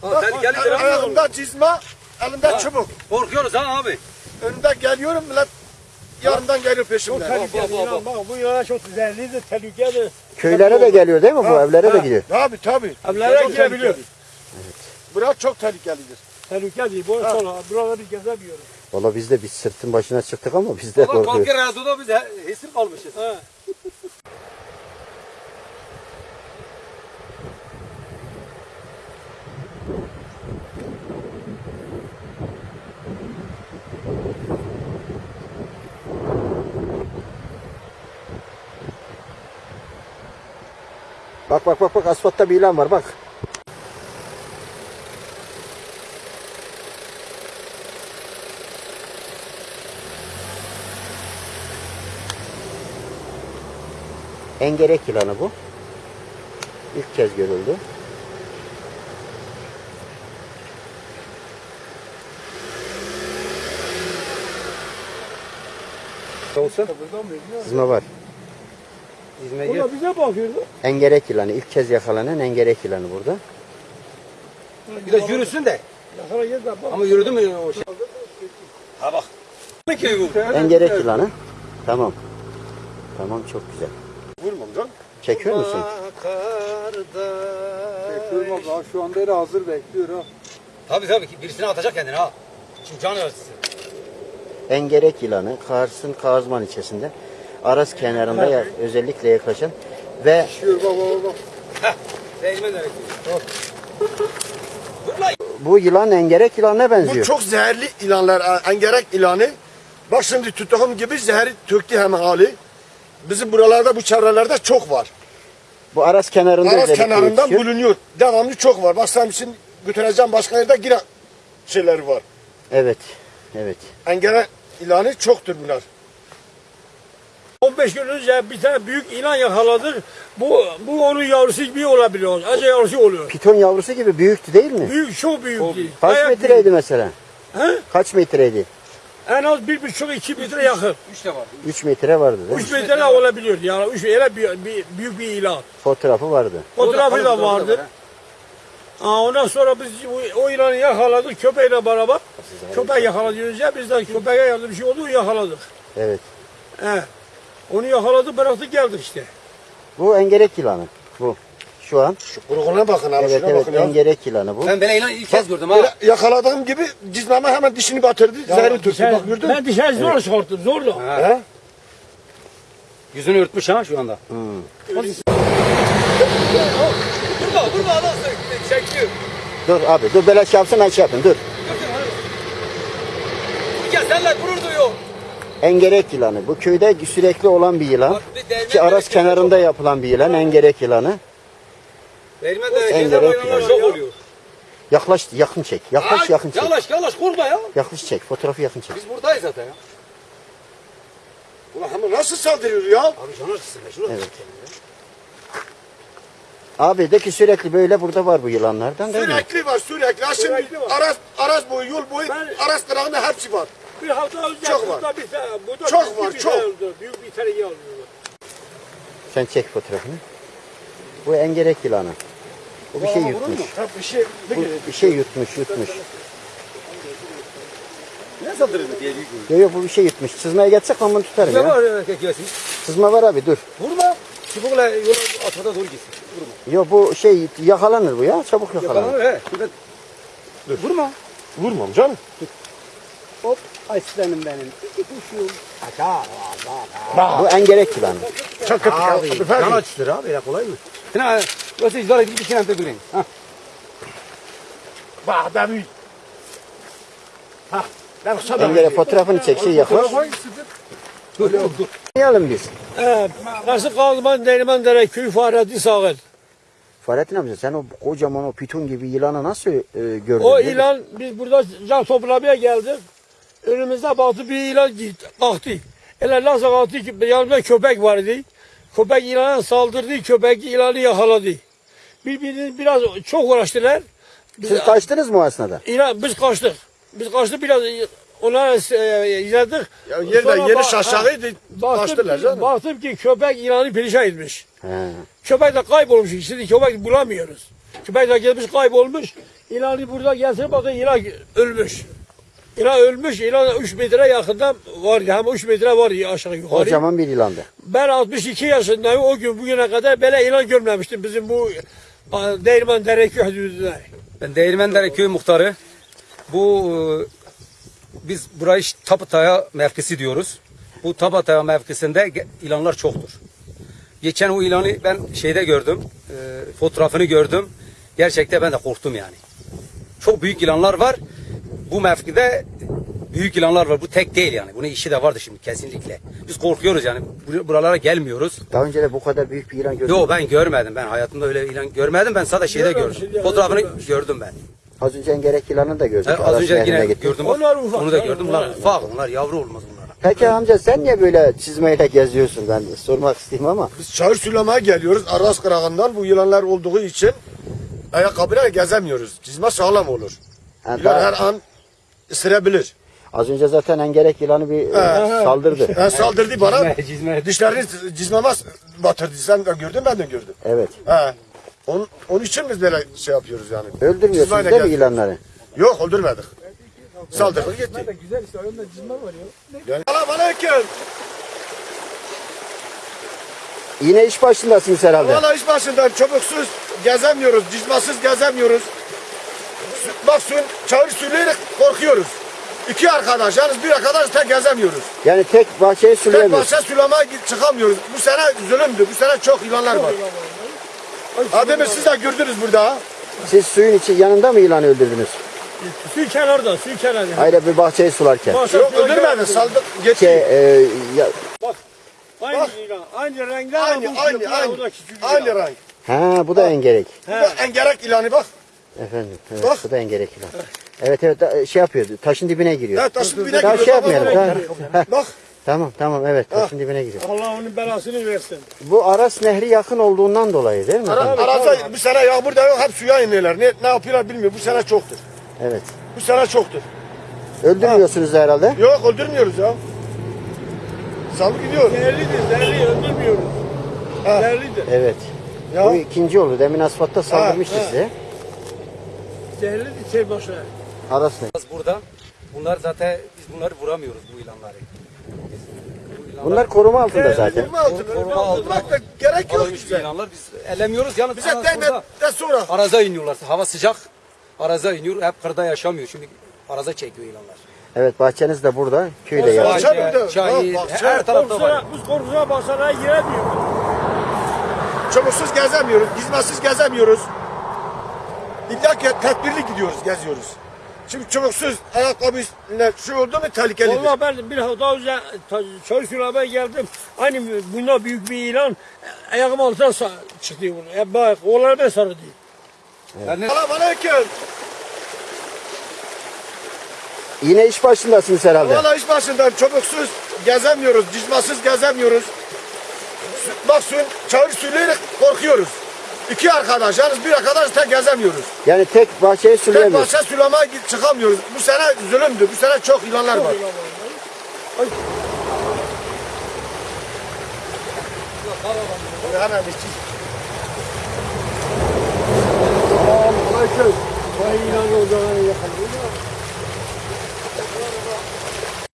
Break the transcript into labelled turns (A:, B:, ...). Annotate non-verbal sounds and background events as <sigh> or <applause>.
A: Ha, tehlikelidir abi.
B: Ayağımda cizma, elimde çubuk.
A: Korkuyoruz ha abi.
B: Önümde geliyorum millet yanımdan geliyor peşimden.
C: Tehlikeli ilan bak bu ilana çok zehirlidir, tehlikeli.
D: Köylere de geliyor değil mi bu? Evlere de gidiyor.
B: Tabi tabi.
C: Evlere
B: Çok
C: girebiliyor.
B: tehlikeli. Burası çok tehlikelidir.
C: Tehlikeli. Bu sonra buraları biz gezemiyoruz.
D: Valla biz de bir sırtın başına çıktık ama biz de
A: Valla
D: korkuyoruz.
A: kalkır yazıda biz he- esir kalmışız.
C: He.
D: Bak bak bak bak asfaltta bir ilan var bak. Engerek yılanı bu. İlk kez görüldü.
A: Olsa.
D: Sızma var.
A: İzmir
C: O da bize bakıyordu.
D: Engerek yılanı. ilk kez yakalanan engerek yılanı burada.
A: Bir de yürüsün de.
C: Bak.
A: Ama yürüdü mü o şey? Ha bak. Ne köy bu?
D: Engerek yılanı. Tamam. Tamam çok güzel.
B: Vurmam canım.
D: Çekiyor musun?
E: Bekliyorum abi. Ha, Şu anda da hazır bekliyor ha.
A: Tabii tabii birisini atacak kendini ha. Şimdi can yarısı.
D: Engerek yılanı Kars'ın Kazman ilçesinde Aras kenarında ya- özellikle yaklaşan ve
E: Düşüyor bak bak bak.
D: Bu yılan engerek yılanına
B: Bu
D: benziyor.
B: çok zehirli ilanlar, engerek ilanı. Bak şimdi tuttuğum gibi zehri töktü hemen hali. Bizim buralarda bu çevrelerde çok var.
D: Bu Aras kenarında
B: Aras kenarından
D: yetişiyor.
B: bulunuyor. Devamlı çok var. Bak sen şimdi götüreceğim başka yerde yine şeyleri var.
D: Evet. Evet.
B: Engerek ilanı çoktur bunlar.
C: 15 gün önce bir tane büyük ilan yakaladık. Bu bu onun yavrusu gibi olabiliyor. Acı yavrusu oluyor.
D: Piton yavrusu gibi büyüktü değil mi?
C: Büyük, çok büyük.
D: Kaç
C: Bayağı
D: metreydi
C: büyük.
D: mesela?
C: He?
D: Kaç metreydi?
C: En az bir buçuk iki metre yakın.
A: Üç de var.
D: 3 metre vardı değil mi?
C: Üç metre olabiliyor. Yani üç öyle bir, bir, büyük bir ilan.
D: Fotoğrafı vardı.
C: Fotoğrafı da vardı. Ha, ondan sonra biz o, o ilanı yakaladık köpeğle beraber. Köpek yakaladı önce biz de köpeğe yardımcı oldu yakaladık.
D: Evet.
C: He. Onu yakaladık bıraktık geldik işte.
D: Bu engerek yılanı. Bu. Şu an.
B: Şu kuruğuna bakın abi
D: Evet
B: şuna
D: evet
B: bakın ya.
D: engerek yılanı bu.
A: Ben böyle ilan ilk kez gördüm ha.
B: Böyle yakaladığım gibi cizmeme hemen dişini batırdı. Zehri töktü
C: Sen-
B: bak gördün mü?
C: Ben dışarı zor çıkarttım zor da.
B: He?
A: Yüzünü örtmüş ha şu anda. Durma durma adam çekiyor.
D: Dur abi dur böyle şey yapsın aç yapın dur.
A: Ya senle gurur duyuyor.
D: Engerek yılanı. Bu köyde sürekli olan bir yılan.
A: Bak, bir değirmen
D: Ki Aras kenarında yapılan bir yılan engerek yılanı.
A: Değirmen
D: En
A: de
D: gerek
A: oynanlar
D: yani.
A: çok oluyor.
D: Yaklaş yakın çek. Yaklaş
A: Ay,
D: yakın çek.
A: Yavaş yavaş korkma ya.
D: Yaklaş çek. Fotoğrafı yakın çek.
A: Biz buradayız zaten ya.
B: Ulan hemen nasıl saldırıyor ya?
A: Abi can acısın be. Şunu
D: Evet. Abi de ki sürekli böyle burada var bu yılanlardan değil mi?
B: Sürekli var sürekli. Ha şimdi
C: Sürekli var.
B: Aras, Aras boyu, yol boyu,
C: Ben-
B: Aras kırağında hepsi var.
C: Bir hafta önce
B: Çok var.
C: burada bir tane, burada
B: Çok
C: büyük
B: var,
C: bir
B: çok.
C: tane oldu. Büyük bir tane yavru.
D: Sen çek fotoğrafını. Bu engerek yılanı. Bu bir şey yutmuş.
B: Ha, bir şey,
D: Bu bir şey yutmuş yutmuş.
A: Ne saldırdı diye
D: Yok yok bu bir şey yutmuş. Sızmaya geçsek ben bunu tutarım
A: Ne
D: ya.
A: var ya?
D: Sızma var abi dur.
A: Vurma. Çubukla yola aşağıda doğru gitsin. Vurma.
D: Yok bu şey yakalanır bu ya. Çabuk yakalanır.
A: Yakalanır he. Şurada. Vurma.
B: Vurmam canım.
A: Hop. Aslanım benim. İki kuşum.
D: Bu engerek yılanı.
B: Çok kötü.
A: Abi. Can acıtır abi ya kolay mı? Sana yoksa izler edip nefte durayım. Ha.
B: Bak da büyük. Ha.
D: Engere fotoğrafını çek şey yaklaş.
A: Dur dur.
D: Oynayalım biz.
C: He, Kası Kazman Değirmen Dere Köyü Fahrettin Sağır.
D: Fahrettin amca sen o kocaman o piton gibi yılanı nasıl e, gördün?
C: O ilan biz burada can toplamaya geldik. Önümüzde baktı bir ilan gitti, kalktı. Ele nasıl kalktı ki yanımda köpek vardı. Köpek ilana saldırdı, köpek ilanı yakaladı. Birbirini biraz çok uğraştılar. Biz,
D: Siz kaçtınız mı o esnada?
C: ilan, biz kaçtık. Biz kaçtık biraz ona e, izledik.
B: Ya yerden
C: ba-
B: şaşağıydı. Kaçtılar canım.
C: baktım ki köpek ilanı perişan etmiş.
D: He.
C: Köpek de kaybolmuş. Şimdi köpek bulamıyoruz. Köpek de gelmiş kaybolmuş. İlanı burada gelsin bakın ilan ölmüş. İlan ölmüş. İlan 3 metre yakında var. Hem 3 metre var aşağı yukarı.
D: Kocaman bir yılandı.
C: Ben 62 yaşındayım. O gün bugüne kadar böyle ilan görmemiştim bizim bu Değirmen Dereköy hududunda.
A: Ben Değirmendere Köy Muhtarı. Bu e, biz burayı Tapıtaya mevkisi diyoruz. Bu Tapıtaya mevkisinde ilanlar çoktur. Geçen o ilanı ben şeyde gördüm. e, fotoğrafını gördüm. Gerçekten ben de korktum yani. Çok büyük ilanlar var. Bu mevkide büyük ilanlar var. Bu tek değil yani. Bunun işi de vardı şimdi kesinlikle. Biz korkuyoruz yani. Bur- Buralara gelmiyoruz.
D: Daha önce de bu kadar büyük bir yılan gördüm.
A: Yok ben görmedim. Ben hayatımda öyle ilan görmedim. Ben sadece şeyde
C: Görmemiş,
A: gördüm.
C: şimdi
A: Fotoğrafını
C: görmemiş.
A: gördüm ben.
D: Az önce engerek yılanını da gördük.
A: Ha, az
D: Aras
A: önce
D: Nehri'ne
A: yine
D: gittik.
A: gördüm.
C: Onlar ufak,
A: Onu da
C: onlar
A: gördüm. Bunlar ufak. Onlar yavru olmaz bunlar.
D: Peki amca sen niye böyle çizmeyle geziyorsun? Ben sormak isteyeyim ama.
B: Biz çağır sulamaya geliyoruz. Aras kırağından bu yılanlar olduğu için ayakkabıyla gezemiyoruz. Cizme sağlam olur.
D: Ha,
B: Yılan
D: daha-
B: her an ısırabilir.
D: Az önce zaten engerek yılanı bir e, saldırdı.
B: Ha, saldırdı bana.
A: Cizme, cizme.
B: Dişlerini cizmeme batırdı. Sen de gördün ben de gördüm.
D: Evet.
B: Ha. Onun, onun için biz böyle şey yapıyoruz yani.
D: Öldürmüyorsunuz
B: Cizmeyle
D: değil mi yılanları?
B: Yok öldürmedik. Saldırdı gitti.
C: Güzel işte önünde cizme var ya.
B: Yani. Selamünaleyküm.
D: Yine iş başındasınız herhalde.
B: Valla iş başından çabuksuz gezemiyoruz. Cizmasız gezemiyoruz. Bak suyun çağır suyuyla korkuyoruz. İki arkadaş yalnız bir arkadaş tek gezemiyoruz.
D: Yani tek bahçeyi
B: Tek
D: sulayamıyorsunuz.
B: bahçe sulamaya çıkamıyoruz. Bu sene zulümdü. Bu sene çok yılanlar var. Ademir siz de gördünüz burada. ha.
D: Siz suyun içi yanında mı yılanı öldürdünüz?
C: Su kenarda, su kenarda.
D: Hayır bir bahçeyi sularken.
C: Başa
B: Yok öldürmedi. Saldık. Geçti.
D: Şey, e, ya-
C: Aynı
B: Bak.
C: ilan, aynı renkler
B: Aynı aynı aynı. Aynı renk.
D: ha bu da engerek.
B: Bu da engerek ilanı bak.
D: Efendim, evet,
B: Bak.
D: bu da engerek yılan. Evet evet da- şey yapıyor, taşın dibine giriyor.
B: Evet taşın dibine
D: Daha
B: giriyor.
D: şey
B: Bak, bak,
D: yapmayalım.
B: bak.
D: Tamam,
B: Bak. <laughs>
D: tamam tamam evet taşın dibine giriyor.
C: Allah onun belasını versin.
D: Bu Aras Nehri yakın olduğundan dolayı değil mi?
B: Ara, arada bu sene yağmur da yok. Hep suya iniyorlar. Ne, ne yapıyorlar bilmiyorum. Bu sene çoktur.
D: Evet.
B: Bu sene çoktur.
D: Öldürmüyorsunuz da herhalde.
B: Yok öldürmüyoruz ya. Salı gidiyor.
C: Değerlidir, değerli öldürmüyoruz.
B: Ha.
C: Değerlidir.
D: Evet.
B: Ya.
D: Bu ikinci oldu. Demin asfaltta saldırmıştı
B: ha.
D: size.
C: Değerlidir şey başa.
D: Aras Nehri.
A: Burada. Bunlar zaten biz bunları vuramıyoruz bu ilanları. Bu ilanlar
D: Bunlar koruma altında zaten.
B: Koruma altına.
A: Koruma altına.
B: Bırak da gerek yok
A: alınmış
B: bize.
A: ilanlar. Biz elemiyoruz. Yalnız
B: Bize değme
A: burada
B: de sonra.
A: araza iniyorlar. Hava sıcak. Araza iniyor. Hep kırda yaşamıyor. Şimdi araza çekiyor ilanlar.
D: Evet bahçeniz de burada. Köyde
B: Bahçe-
D: yani.
B: Bahçe burada.
A: çay,
B: Ha, bahçe.
A: her tarafta var.
C: Korkusuna, biz korkusuna basana giremiyoruz.
B: Çabuksuz gezemiyoruz. Gizmesiz gezemiyoruz. İlla ki tedbirli gidiyoruz, geziyoruz. Şimdi çabuksuz ayakkabıyla şu oldu mu tehlikelidir.
C: Valla ben bir hafta önce sulamaya geldim. Aynı bunda büyük bir ilan ayağım altına çıktı bunu. E bak oğlan ben sarıldı.
A: Yani
B: Selamünaleyküm.
D: Yine iş başındasınız herhalde.
B: Valla iş başından çabuksuz gezemiyoruz, cizmasız gezemiyoruz. Su- Bak suyun çağır suyuyla korkuyoruz. İki arkadaş yalnız bir arkadaş tek gezemiyoruz.
D: Yani tek bahçeyi
B: Tek
D: sulayamıyorsunuz.
B: bahçe sulamaya git- çıkamıyoruz. Bu sene zulümdü. Bu sene çok yılanlar var. Hemen içi.
C: Vay ilan olacağını yakalıyor.